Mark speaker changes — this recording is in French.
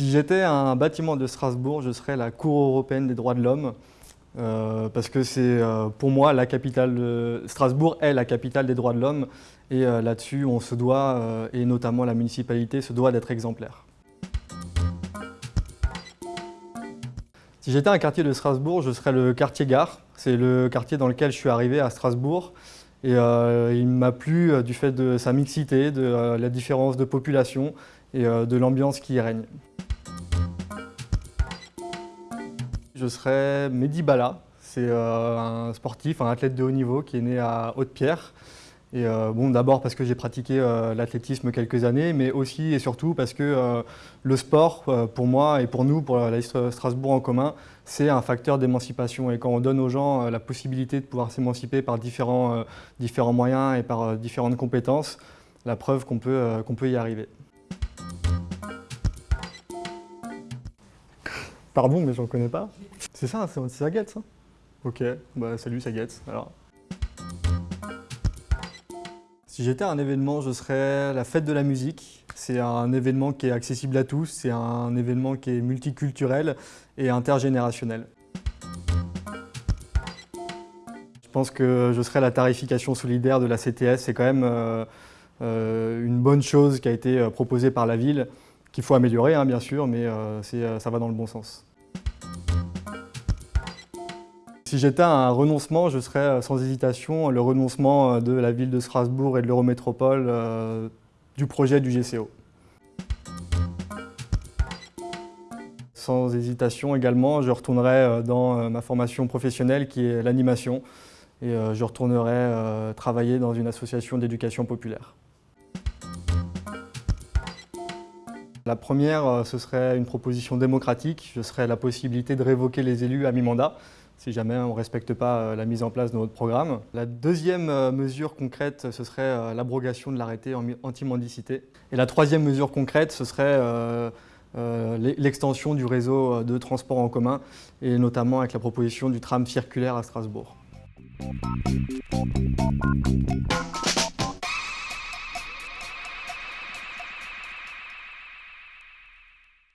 Speaker 1: Si j'étais un bâtiment de Strasbourg, je serais la Cour européenne des droits de l'homme. Euh, parce que c'est euh, pour moi la capitale. Strasbourg est la capitale des droits de l'homme et euh, là-dessus on se doit, et notamment la municipalité, se doit d'être exemplaire. Si j'étais un quartier de Strasbourg, je serais le quartier Gare. C'est le quartier dans lequel je suis arrivé à Strasbourg et il m'a plu du fait de sa mixité, de la différence de population et de l'ambiance qui y règne. Je serais Mehdi Bala. C'est euh, un sportif, un athlète de haut niveau qui est né à Haute-Pierre. Et euh, bon, d'abord parce que j'ai pratiqué euh, l'athlétisme quelques années, mais aussi et surtout parce que le sport, pour moi et pour nous, pour la Strasbourg en commun, c'est un facteur d'émancipation. Et quand on donne aux gens la possibilité de pouvoir s'émanciper par différents, différents moyens et par différentes compétences, la preuve qu'on peut, qu'on peut y arriver. Pardon, mais j'en connais pas. C'est ça, c'est Saget, ça? Ok, bah salut Saget, alors. Si j'étais un événement, je serais la fête de la musique. C'est un événement qui est accessible à tous, c'est un événement qui est multiculturel et intergénérationnel. Je pense que je serais la tarification solidaire de la CTS. C'est quand même euh, euh, une bonne chose qui a été euh, proposée par la ville qu'il faut améliorer, hein, bien sûr, mais euh, euh, ça va dans le bon sens. Si j'étais un renoncement, je serais euh, sans hésitation le renoncement de la ville de Strasbourg et de l'Eurométropole du projet du GCO. Sans hésitation également, je retournerai dans ma formation professionnelle qui est l'animation et je retournerai travailler dans une association d'éducation populaire. La première, euh, ce serait une proposition démocratique. Ce serait la possibilité de révoquer les élus à mi-mandat si jamais on ne respecte pas euh, la mise en place de notre programme. La deuxième euh, mesure concrète, ce serait l'abrogation de l'arrêté anti-mendicité. Et la troisième mesure concrète, ce serait l'extension du réseau de transport en commun, et notamment avec la proposition du tram circulaire à Strasbourg.